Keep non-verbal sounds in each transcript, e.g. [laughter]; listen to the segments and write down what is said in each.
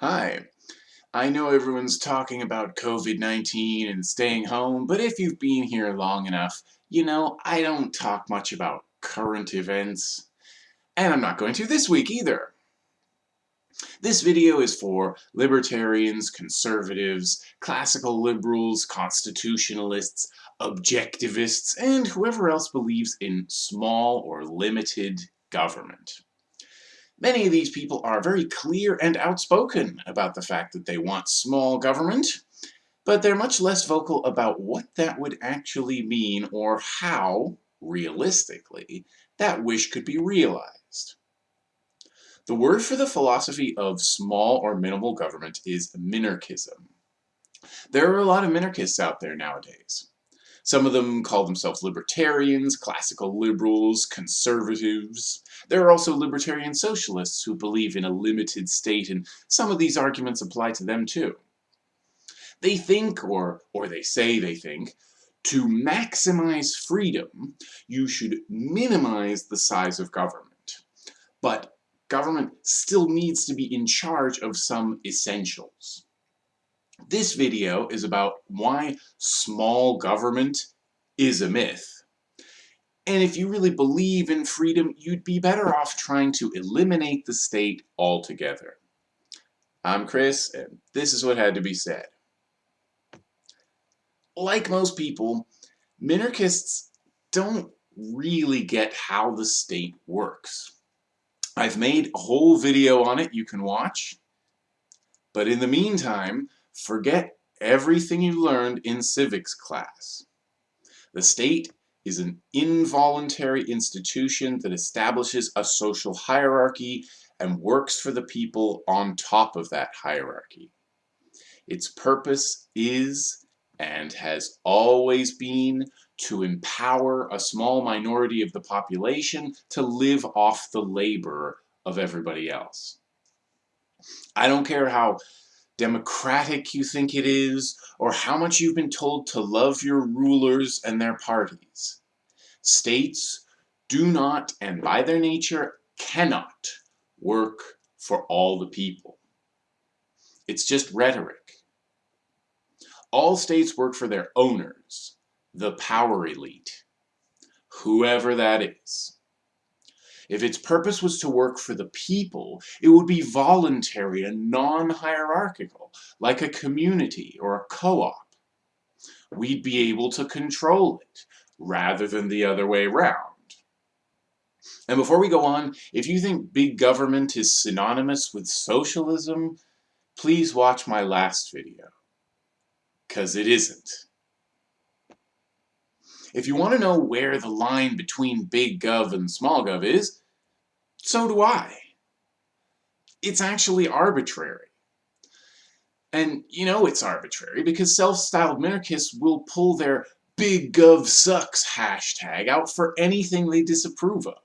Hi. I know everyone's talking about COVID-19 and staying home, but if you've been here long enough, you know, I don't talk much about current events. And I'm not going to this week either. This video is for libertarians, conservatives, classical liberals, constitutionalists, objectivists, and whoever else believes in small or limited government. Many of these people are very clear and outspoken about the fact that they want small government, but they're much less vocal about what that would actually mean or how, realistically, that wish could be realized. The word for the philosophy of small or minimal government is minarchism. There are a lot of minarchists out there nowadays. Some of them call themselves libertarians, classical liberals, conservatives. There are also libertarian socialists who believe in a limited state, and some of these arguments apply to them too. They think, or, or they say they think, to maximize freedom, you should minimize the size of government. But government still needs to be in charge of some essentials. This video is about why small government is a myth. And if you really believe in freedom, you'd be better off trying to eliminate the state altogether. I'm Chris, and this is what had to be said. Like most people, minarchists don't really get how the state works. I've made a whole video on it you can watch. But in the meantime, Forget everything you learned in civics class. The state is an involuntary institution that establishes a social hierarchy and works for the people on top of that hierarchy. Its purpose is, and has always been, to empower a small minority of the population to live off the labor of everybody else. I don't care how democratic you think it is, or how much you've been told to love your rulers and their parties. States do not, and by their nature, cannot work for all the people. It's just rhetoric. All states work for their owners, the power elite, whoever that is. If its purpose was to work for the people, it would be voluntary and non-hierarchical, like a community or a co-op. We'd be able to control it, rather than the other way around. And before we go on, if you think big government is synonymous with socialism, please watch my last video. Because it isn't. If you want to know where the line between big gov and small gov is, so do I. It's actually arbitrary. And you know it's arbitrary because self-styled minarchists will pull their big gov sucks hashtag out for anything they disapprove of.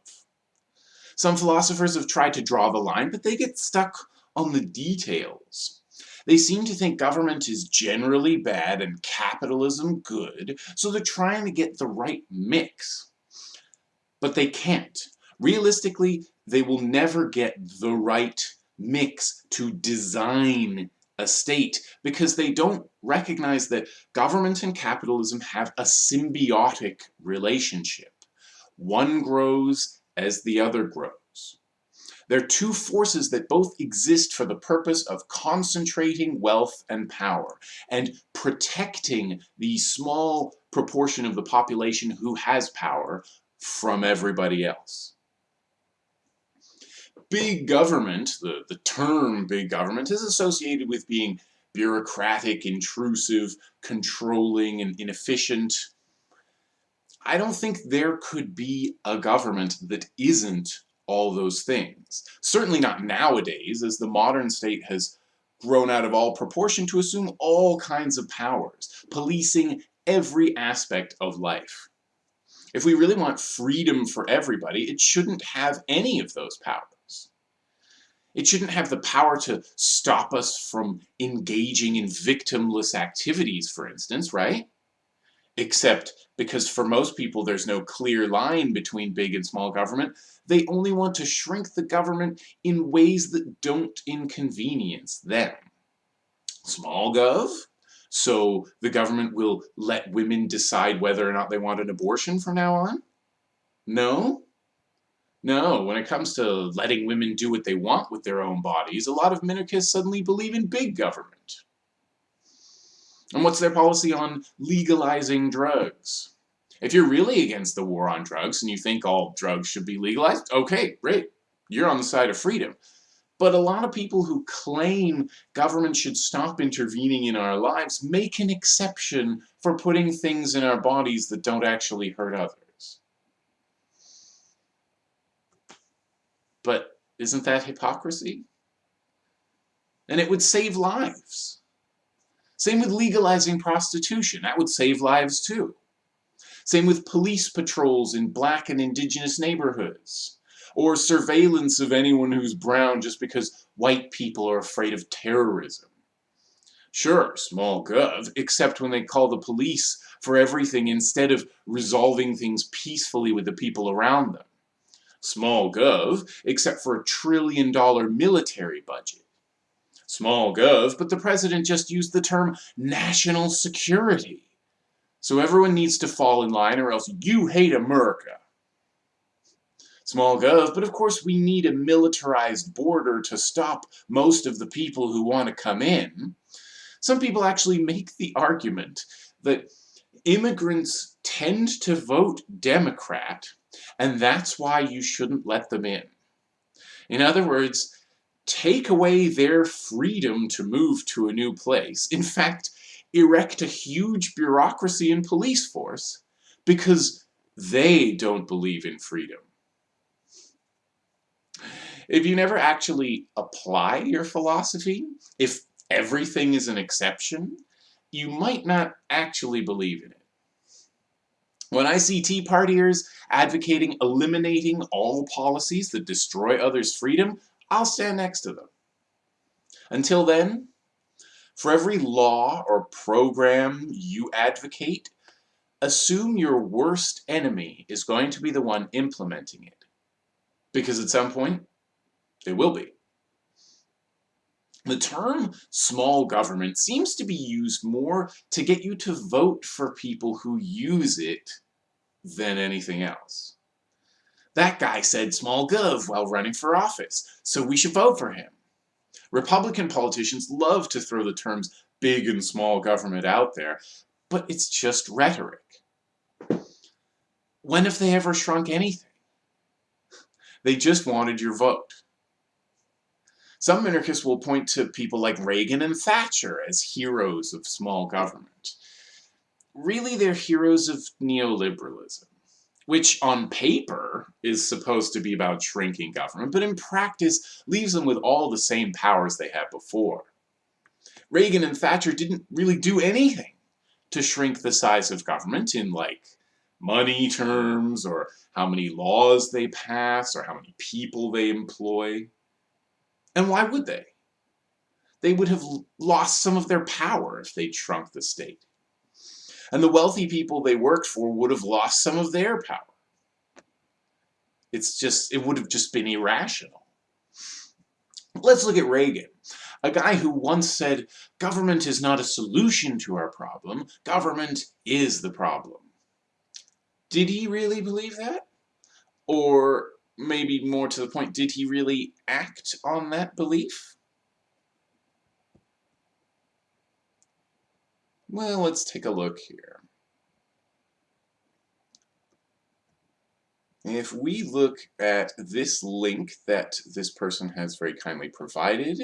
Some philosophers have tried to draw the line, but they get stuck on the details. They seem to think government is generally bad and capitalism good, so they're trying to get the right mix. But they can't. Realistically, they will never get the right mix to design a state because they don't recognize that government and capitalism have a symbiotic relationship. One grows as the other grows. They're two forces that both exist for the purpose of concentrating wealth and power and protecting the small proportion of the population who has power from everybody else big government, the, the term big government, is associated with being bureaucratic, intrusive, controlling, and inefficient. I don't think there could be a government that isn't all those things. Certainly not nowadays, as the modern state has grown out of all proportion to assume all kinds of powers, policing every aspect of life. If we really want freedom for everybody, it shouldn't have any of those powers. It shouldn't have the power to stop us from engaging in victimless activities, for instance, right? Except because for most people there's no clear line between big and small government, they only want to shrink the government in ways that don't inconvenience them. Small gov? So the government will let women decide whether or not they want an abortion from now on? No? No, when it comes to letting women do what they want with their own bodies, a lot of minarchists suddenly believe in big government. And what's their policy on legalizing drugs? If you're really against the war on drugs and you think all drugs should be legalized, okay, great. You're on the side of freedom. But a lot of people who claim government should stop intervening in our lives make an exception for putting things in our bodies that don't actually hurt others. But isn't that hypocrisy? And it would save lives. Same with legalizing prostitution. That would save lives too. Same with police patrols in black and indigenous neighborhoods. Or surveillance of anyone who's brown just because white people are afraid of terrorism. Sure, small gov, except when they call the police for everything instead of resolving things peacefully with the people around them. Small gov, except for a trillion dollar military budget. Small gov, but the president just used the term national security. So everyone needs to fall in line or else you hate America. Small gov, but of course we need a militarized border to stop most of the people who want to come in. Some people actually make the argument that immigrants tend to vote Democrat, and that's why you shouldn't let them in. In other words, take away their freedom to move to a new place. In fact, erect a huge bureaucracy and police force because they don't believe in freedom. If you never actually apply your philosophy, if everything is an exception, you might not actually believe in it. When I see Tea Partiers advocating eliminating all policies that destroy others' freedom, I'll stand next to them. Until then, for every law or program you advocate, assume your worst enemy is going to be the one implementing it. Because at some point, they will be. The term small government seems to be used more to get you to vote for people who use it than anything else. That guy said small gov while running for office, so we should vote for him. Republican politicians love to throw the terms big and small government out there, but it's just rhetoric. When have they ever shrunk anything? They just wanted your vote. Some minarchists will point to people like Reagan and Thatcher as heroes of small government. Really, they're heroes of neoliberalism which on paper is supposed to be about shrinking government, but in practice leaves them with all the same powers they had before. Reagan and Thatcher didn't really do anything to shrink the size of government in like money terms or how many laws they pass or how many people they employ. And why would they? They would have lost some of their power if they'd shrunk the state and the wealthy people they worked for would have lost some of their power. It's just, it would have just been irrational. Let's look at Reagan, a guy who once said, government is not a solution to our problem, government is the problem. Did he really believe that? Or maybe more to the point, did he really act on that belief? Well, let's take a look here. If we look at this link that this person has very kindly provided,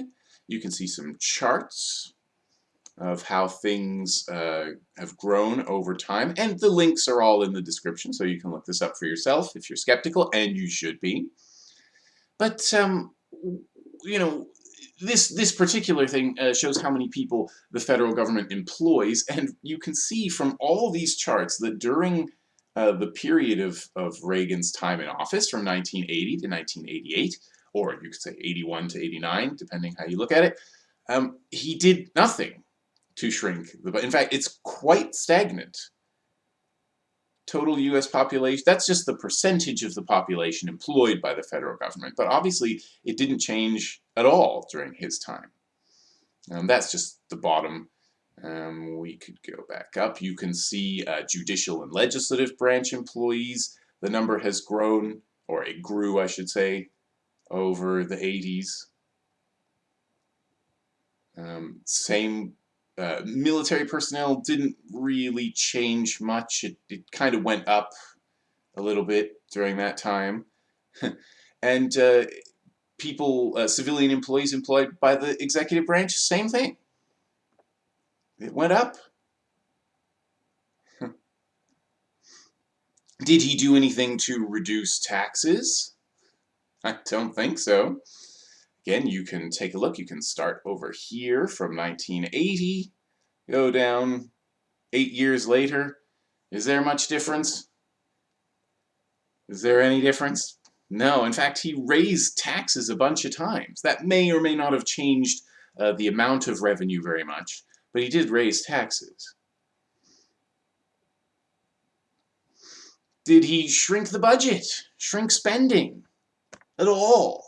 you can see some charts of how things uh, have grown over time, and the links are all in the description, so you can look this up for yourself if you're skeptical, and you should be. But, um, you know, this this particular thing uh, shows how many people the federal government employs, and you can see from all these charts that during uh, the period of, of Reagan's time in office from 1980 to 1988, or you could say 81 to 89, depending how you look at it, um, he did nothing to shrink the In fact, it's quite stagnant. Total US population, that's just the percentage of the population employed by the federal government, but obviously it didn't change at all during his time. Um, that's just the bottom. Um, we could go back up. You can see uh, judicial and legislative branch employees. The number has grown, or it grew, I should say, over the 80s. Um, same uh, military personnel didn't really change much. It, it kind of went up a little bit during that time. [laughs] and uh, people, uh, civilian employees employed by the executive branch, same thing. It went up. Did he do anything to reduce taxes? I don't think so. Again, you can take a look. You can start over here from 1980, go down eight years later. Is there much difference? Is there any difference? No, in fact, he raised taxes a bunch of times. That may or may not have changed uh, the amount of revenue very much, but he did raise taxes. Did he shrink the budget? Shrink spending? At all?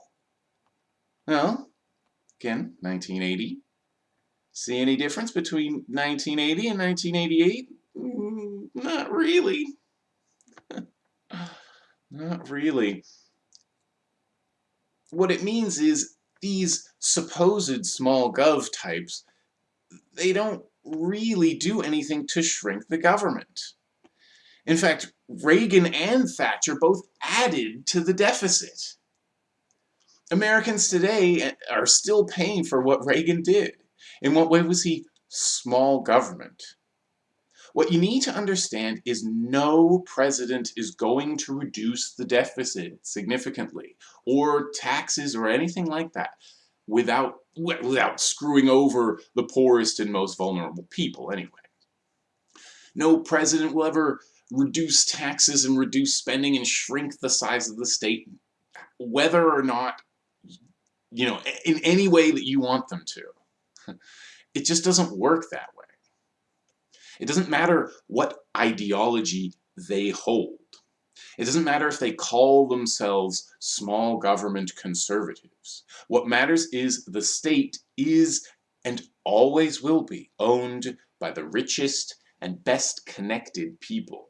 Well, again, 1980. See any difference between 1980 and 1988? Mm, not really. [laughs] not really. What it means is these supposed small gov types, they don't really do anything to shrink the government. In fact, Reagan and Thatcher both added to the deficit. Americans today eh, are still paying for what Reagan did. In what way was he small government? What you need to understand is no president is going to reduce the deficit significantly, or taxes or anything like that, without, without screwing over the poorest and most vulnerable people anyway. No president will ever reduce taxes and reduce spending and shrink the size of the state, whether or not you know, in any way that you want them to. [laughs] It just doesn't work that way. It doesn't matter what ideology they hold. It doesn't matter if they call themselves small government conservatives. What matters is the state is and always will be owned by the richest and best connected people.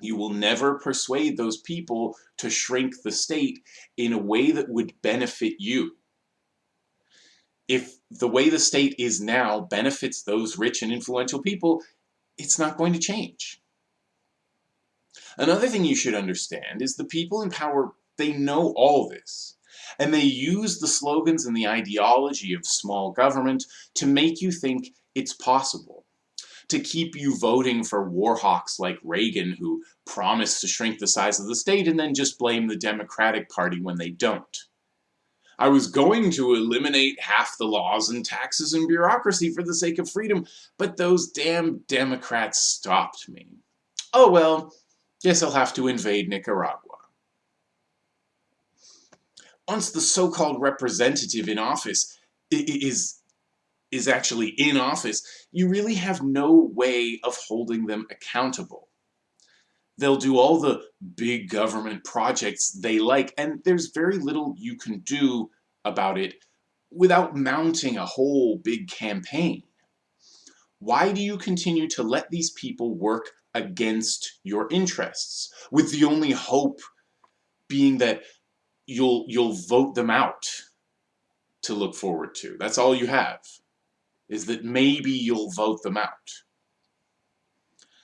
You will never persuade those people to shrink the state in a way that would benefit you. If the way the state is now benefits those rich and influential people, it's not going to change. Another thing you should understand is the people in power, they know all this. And they use the slogans and the ideology of small government to make you think it's possible to keep you voting for war hawks like Reagan who promise to shrink the size of the state and then just blame the Democratic Party when they don't. I was going to eliminate half the laws and taxes and bureaucracy for the sake of freedom, but those damn Democrats stopped me. Oh well, guess I'll have to invade Nicaragua. Once the so-called representative in office is is actually in office, you really have no way of holding them accountable. They'll do all the big government projects they like, and there's very little you can do about it without mounting a whole big campaign. Why do you continue to let these people work against your interests, with the only hope being that you'll, you'll vote them out to look forward to? That's all you have is that maybe you'll vote them out.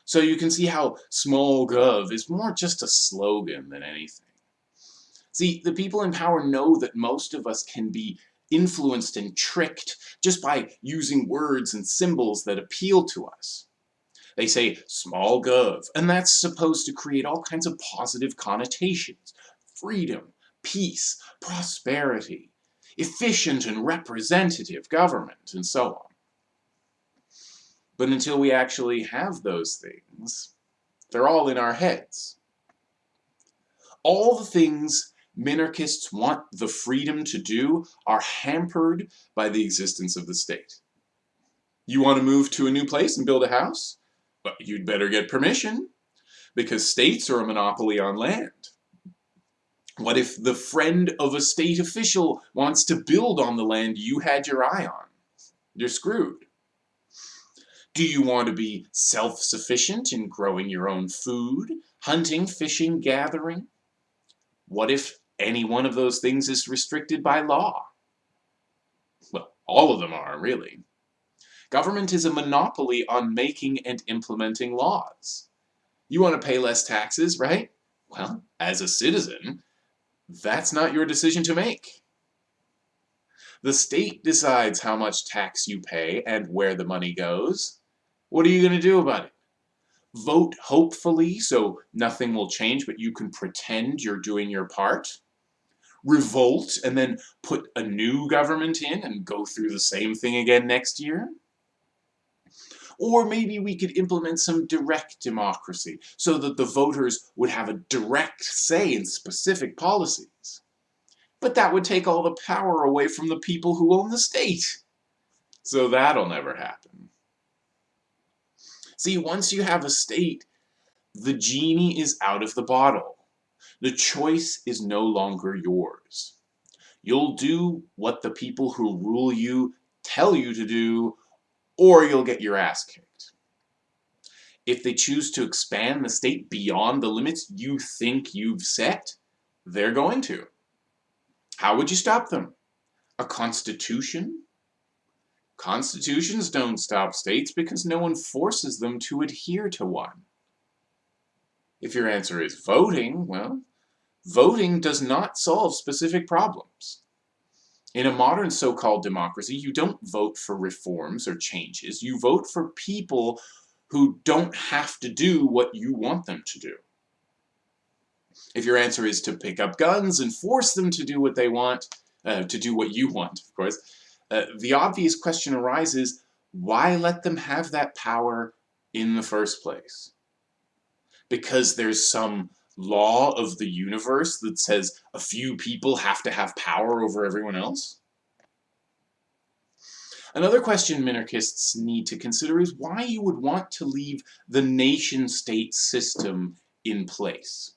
So you can see how small gov is more just a slogan than anything. See, the people in power know that most of us can be influenced and tricked just by using words and symbols that appeal to us. They say small gov, and that's supposed to create all kinds of positive connotations. Freedom, peace, prosperity, efficient and representative government, and so on. But until we actually have those things, they're all in our heads. All the things minarchists want the freedom to do are hampered by the existence of the state. You want to move to a new place and build a house? Well, you'd better get permission. because states are a monopoly on land. What if the friend of a state official wants to build on the land you had your eye on? You're screwed. Do you want to be self-sufficient in growing your own food, hunting, fishing, gathering? What if any one of those things is restricted by law? Well, all of them are, really. Government is a monopoly on making and implementing laws. You want to pay less taxes, right? Well, as a citizen, that's not your decision to make. The state decides how much tax you pay and where the money goes. What are you going to do about it? Vote hopefully so nothing will change but you can pretend you're doing your part? Revolt and then put a new government in and go through the same thing again next year? Or maybe we could implement some direct democracy so that the voters would have a direct say in specific policies. But that would take all the power away from the people who own the state. So that'll never happen. See, once you have a state, the genie is out of the bottle. The choice is no longer yours. You'll do what the people who rule you tell you to do or you'll get your ass kicked. If they choose to expand the state beyond the limits you think you've set, they're going to. How would you stop them? A constitution? Constitutions don't stop states because no one forces them to adhere to one. If your answer is voting, well, voting does not solve specific problems. In a modern so-called democracy, you don't vote for reforms or changes. You vote for people who don't have to do what you want them to do. If your answer is to pick up guns and force them to do what they want, uh, to do what you want, of course, uh, the obvious question arises, why let them have that power in the first place? Because there's some law of the universe that says a few people have to have power over everyone else? Another question minarchists need to consider is why you would want to leave the nation-state system in place.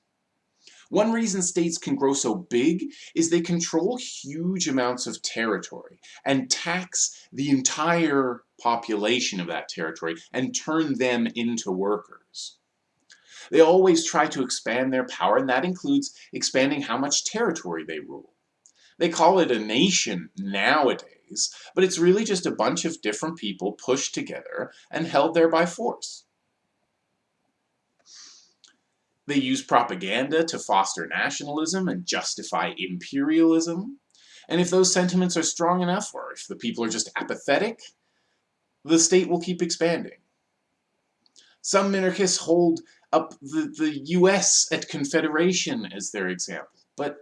One reason states can grow so big is they control huge amounts of territory and tax the entire population of that territory and turn them into workers. They always try to expand their power, and that includes expanding how much territory they rule. They call it a nation nowadays, but it's really just a bunch of different people pushed together and held there by force. They use propaganda to foster nationalism and justify imperialism. And if those sentiments are strong enough, or if the people are just apathetic, the state will keep expanding. Some minarchists hold up the, the US at Confederation as their example. But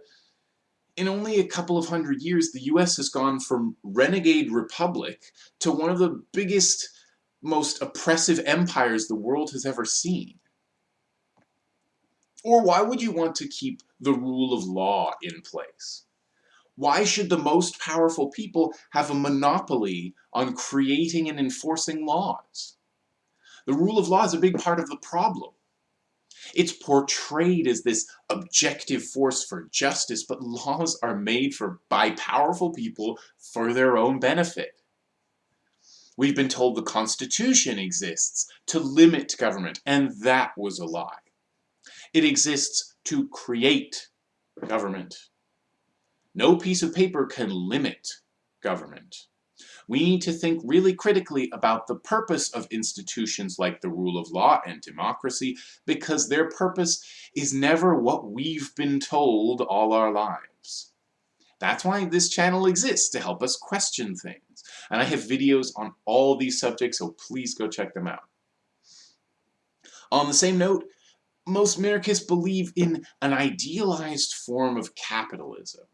in only a couple of hundred years, the US has gone from renegade republic to one of the biggest, most oppressive empires the world has ever seen. Or why would you want to keep the rule of law in place? Why should the most powerful people have a monopoly on creating and enforcing laws? The rule of law is a big part of the problem. It's portrayed as this objective force for justice, but laws are made for by powerful people for their own benefit. We've been told the Constitution exists to limit government, and that was a lie. It exists to create government. No piece of paper can limit government we need to think really critically about the purpose of institutions like the rule of law and democracy because their purpose is never what we've been told all our lives. That's why this channel exists, to help us question things. And I have videos on all these subjects, so please go check them out. On the same note, most minarchists believe in an idealized form of capitalism.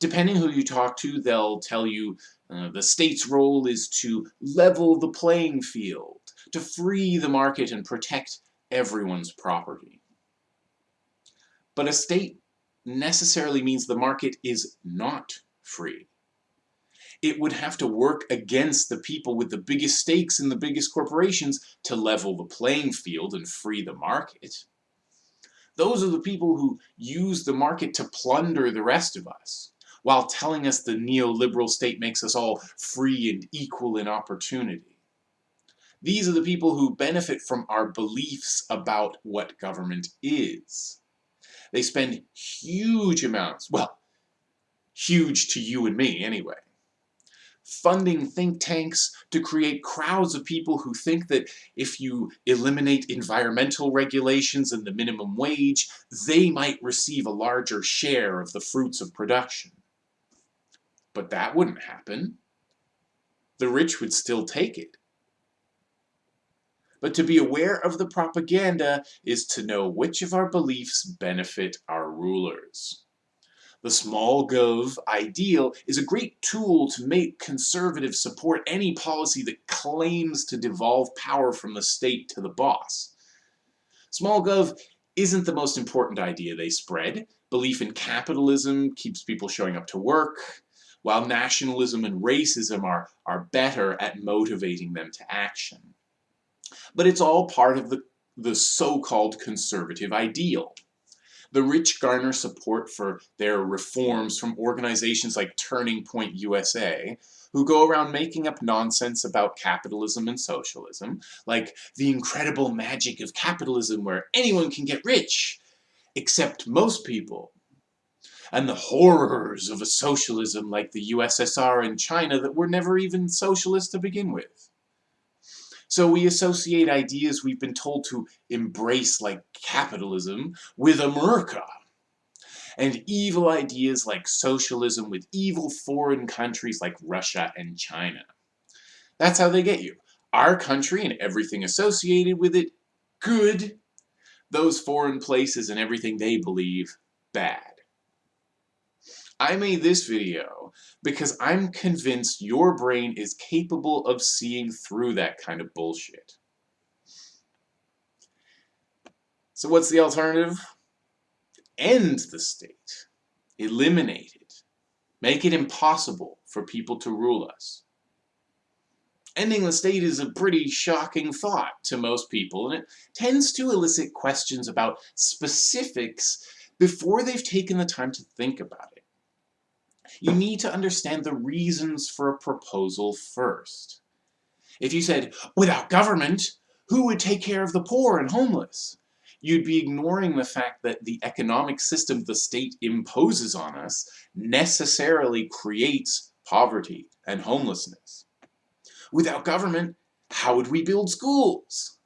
Depending who you talk to, they'll tell you uh, the state's role is to level the playing field, to free the market and protect everyone's property. But a state necessarily means the market is not free. It would have to work against the people with the biggest stakes and the biggest corporations to level the playing field and free the market. Those are the people who use the market to plunder the rest of us, while telling us the neoliberal state makes us all free and equal in opportunity. These are the people who benefit from our beliefs about what government is. They spend huge amounts, well, huge to you and me anyway, funding think tanks to create crowds of people who think that if you eliminate environmental regulations and the minimum wage, they might receive a larger share of the fruits of production. But that wouldn't happen. The rich would still take it. But to be aware of the propaganda is to know which of our beliefs benefit our rulers. The small gov ideal is a great tool to make conservatives support any policy that claims to devolve power from the state to the boss. Small gov isn't the most important idea they spread. Belief in capitalism keeps people showing up to work, while nationalism and racism are, are better at motivating them to action. But it's all part of the, the so-called conservative ideal. The rich garner support for their reforms from organizations like Turning Point USA, who go around making up nonsense about capitalism and socialism, like the incredible magic of capitalism where anyone can get rich, except most people, and the horrors of a socialism like the USSR and China that were never even socialist to begin with. So we associate ideas we've been told to embrace like capitalism with America. And evil ideas like socialism with evil foreign countries like Russia and China. That's how they get you. Our country and everything associated with it, good. Those foreign places and everything they believe, bad. I made this video because I'm convinced your brain is capable of seeing through that kind of bullshit. So what's the alternative? End the state. Eliminate it. Make it impossible for people to rule us. Ending the state is a pretty shocking thought to most people, and it tends to elicit questions about specifics before they've taken the time to think about it you need to understand the reasons for a proposal first. If you said, without government, who would take care of the poor and homeless? You'd be ignoring the fact that the economic system the state imposes on us necessarily creates poverty and homelessness. Without government, how would we build schools?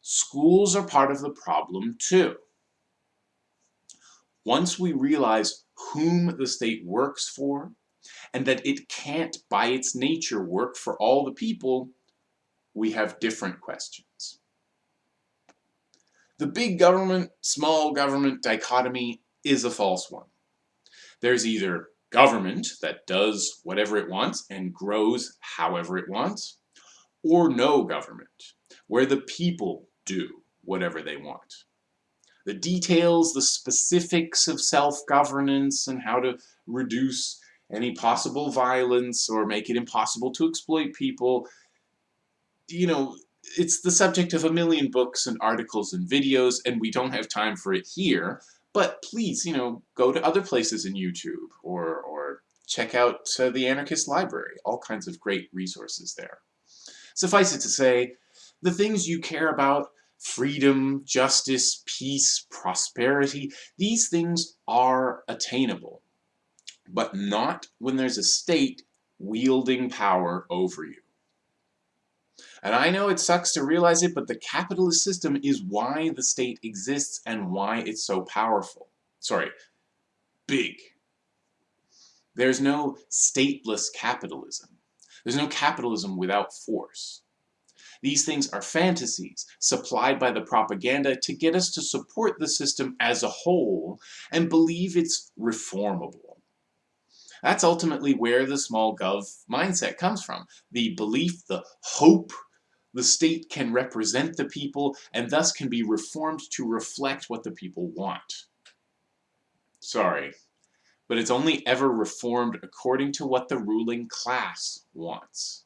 Schools are part of the problem too. Once we realize whom the state works for, and that it can't, by its nature, work for all the people, we have different questions. The big government, small government dichotomy is a false one. There's either government that does whatever it wants and grows however it wants, or no government, where the people do whatever they want the details, the specifics of self-governance and how to reduce any possible violence or make it impossible to exploit people. You know, it's the subject of a million books and articles and videos, and we don't have time for it here. But please, you know, go to other places in YouTube or, or check out uh, the Anarchist Library. All kinds of great resources there. Suffice it to say, the things you care about freedom, justice, peace, prosperity, these things are attainable, but not when there's a state wielding power over you. And I know it sucks to realize it, but the capitalist system is why the state exists and why it's so powerful. Sorry, big. There's no stateless capitalism. There's no capitalism without force. These things are fantasies supplied by the propaganda to get us to support the system as a whole and believe it's reformable. That's ultimately where the small gov mindset comes from. The belief, the hope the state can represent the people and thus can be reformed to reflect what the people want. Sorry, but it's only ever reformed according to what the ruling class wants.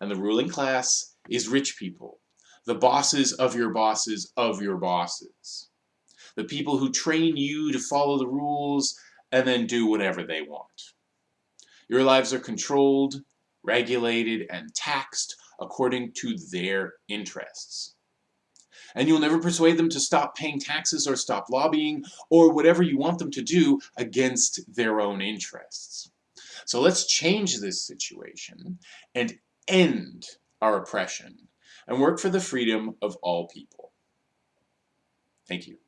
And the ruling class is rich people, the bosses of your bosses of your bosses. The people who train you to follow the rules and then do whatever they want. Your lives are controlled, regulated, and taxed according to their interests. And you'll never persuade them to stop paying taxes or stop lobbying or whatever you want them to do against their own interests. So let's change this situation and end our oppression and work for the freedom of all people. Thank you.